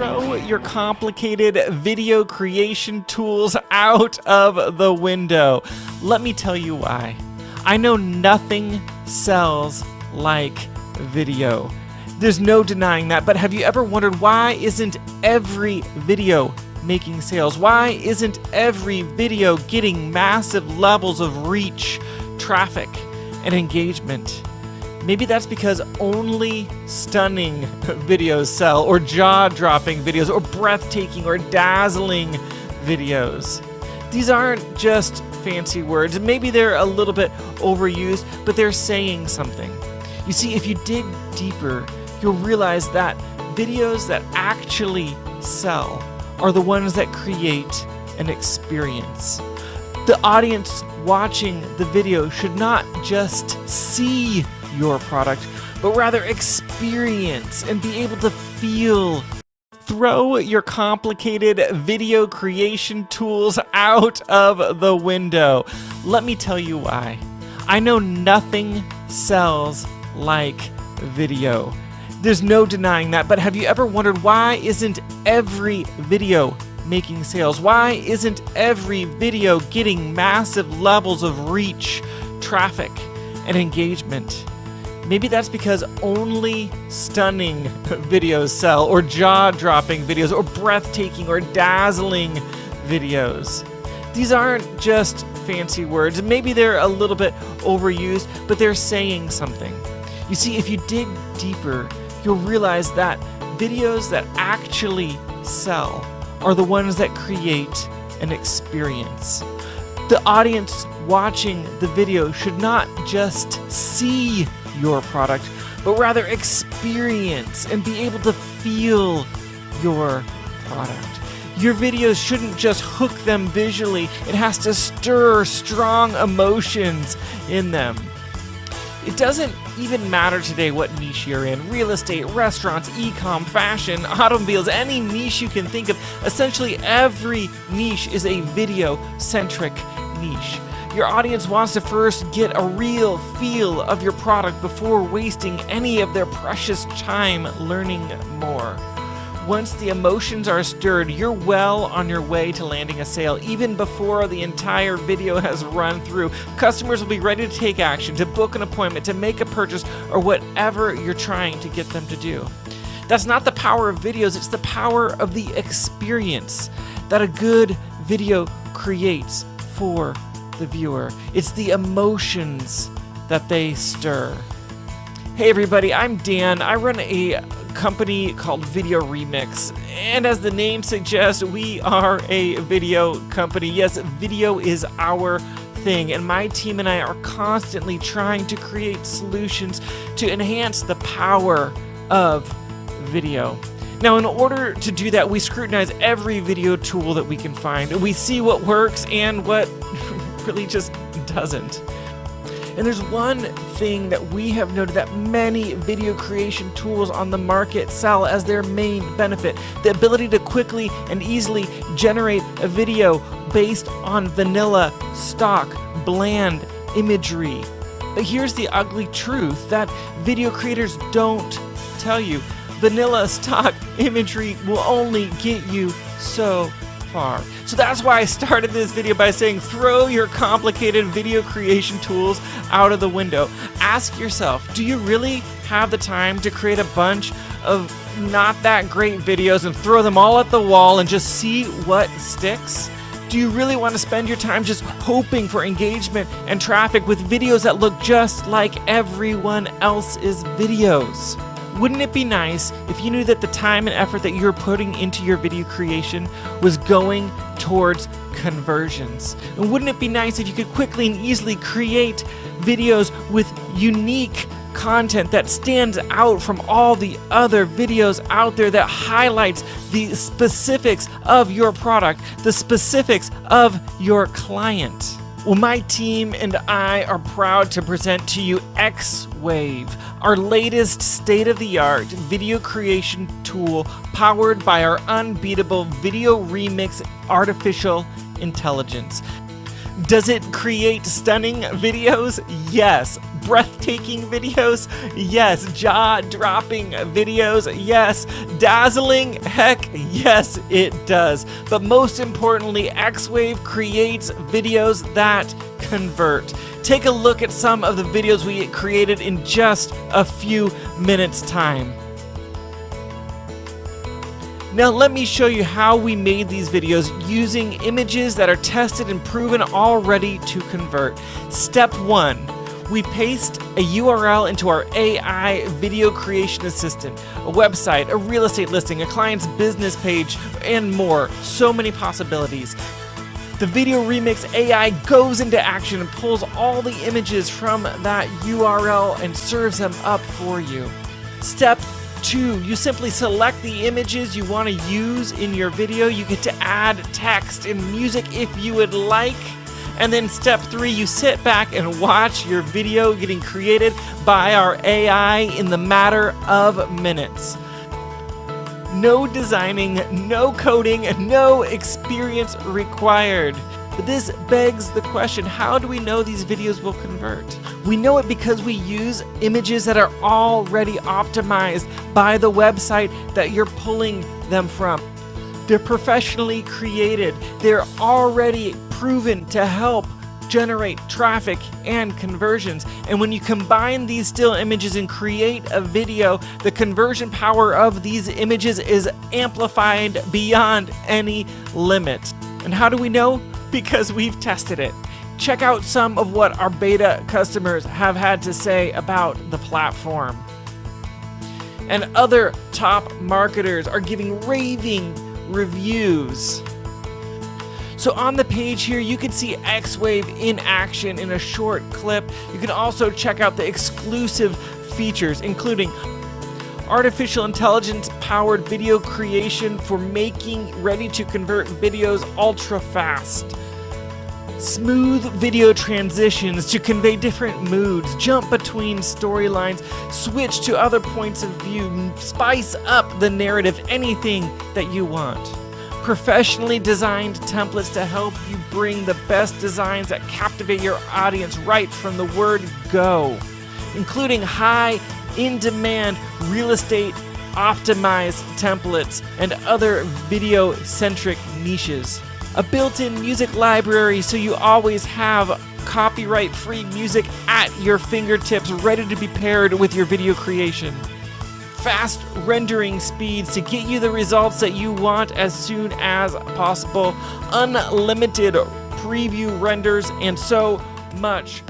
your complicated video creation tools out of the window. Let me tell you why. I know nothing sells like video. There's no denying that, but have you ever wondered why isn't every video making sales? Why isn't every video getting massive levels of reach, traffic, and engagement? Maybe that's because only stunning videos sell, or jaw dropping videos, or breathtaking or dazzling videos. These aren't just fancy words. Maybe they're a little bit overused, but they're saying something. You see, if you dig deeper, you'll realize that videos that actually sell are the ones that create an experience. The audience watching the video should not just see your product, but rather experience and be able to feel. Throw your complicated video creation tools out of the window. Let me tell you why. I know nothing sells like video. There's no denying that, but have you ever wondered why isn't every video making sales? Why isn't every video getting massive levels of reach, traffic, and engagement? Maybe that's because only stunning videos sell, or jaw dropping videos, or breathtaking or dazzling videos. These aren't just fancy words. Maybe they're a little bit overused, but they're saying something. You see, if you dig deeper, you'll realize that videos that actually sell are the ones that create an experience. The audience watching the video should not just see your product, but rather experience and be able to feel your product. Your videos shouldn't just hook them visually, it has to stir strong emotions in them. It doesn't even matter today what niche you're in real estate, restaurants, e com, fashion, automobiles, any niche you can think of. Essentially, every niche is a video centric niche. Your audience wants to first get a real feel of your product before wasting any of their precious time learning more. Once the emotions are stirred, you're well on your way to landing a sale even before the entire video has run through. Customers will be ready to take action, to book an appointment, to make a purchase, or whatever you're trying to get them to do. That's not the power of videos, it's the power of the experience that a good video creates for the viewer. It's the emotions that they stir. Hey everybody, I'm Dan. I run a company called Video Remix. And as the name suggests, we are a video company. Yes, video is our thing, and my team and I are constantly trying to create solutions to enhance the power of video. Now, in order to do that, we scrutinize every video tool that we can find. We see what works and what really just doesn't. And there's one thing that we have noted that many video creation tools on the market sell as their main benefit the ability to quickly and easily generate a video based on vanilla, stock, bland imagery. But here's the ugly truth that video creators don't tell you vanilla stock imagery will only get you so far. So that's why I started this video by saying throw your complicated video creation tools out of the window. Ask yourself, do you really have the time to create a bunch of not that great videos and throw them all at the wall and just see what sticks? Do you really want to spend your time just hoping for engagement and traffic with videos that look just like everyone else's videos? Wouldn't it be nice if you knew that the time and effort that you're putting into your video creation was going towards conversions? And wouldn't it be nice if you could quickly and easily create videos with unique content that stands out from all the other videos out there that highlights the specifics of your product, the specifics of your client? Well, my team and I are proud to present to you X Wave, our latest state of the art video creation tool powered by our unbeatable video remix artificial intelligence. Does it create stunning videos? Yes. Breathtaking videos? Yes. Jaw dropping videos? Yes. Dazzling? Heck, yes, it does. But most importantly, X Wave creates videos that convert. Take a look at some of the videos we created in just a few minutes' time. Now let me show you how we made these videos using images that are tested and proven already to convert. Step one, we paste a URL into our AI video creation assistant, a website, a real estate listing, a client's business page, and more. So many possibilities. The Video Remix AI goes into action and pulls all the images from that URL and serves them up for you. Step two, you simply select the images you want to use in your video. You get to add text and music if you would like. And then step three, you sit back and watch your video getting created by our AI in the matter of minutes. No designing, no coding, no experience required. But this begs the question, how do we know these videos will convert? We know it because we use images that are already optimized by the website that you're pulling them from. They're professionally created. They're already proven to help generate traffic and conversions. And when you combine these still images and create a video, the conversion power of these images is amplified beyond any limit. And how do we know? because we've tested it. Check out some of what our beta customers have had to say about the platform. And other top marketers are giving raving reviews. So on the page here, you can see X-Wave in action in a short clip. You can also check out the exclusive features, including artificial intelligence powered video creation for making ready to convert videos ultra fast. Smooth video transitions to convey different moods, jump between storylines, switch to other points of view, spice up the narrative, anything that you want. Professionally designed templates to help you bring the best designs that captivate your audience right from the word go, including high in demand real estate optimized templates and other video centric niches. A built in music library so you always have copyright free music at your fingertips ready to be paired with your video creation. Fast rendering speeds to get you the results that you want as soon as possible. Unlimited preview renders and so much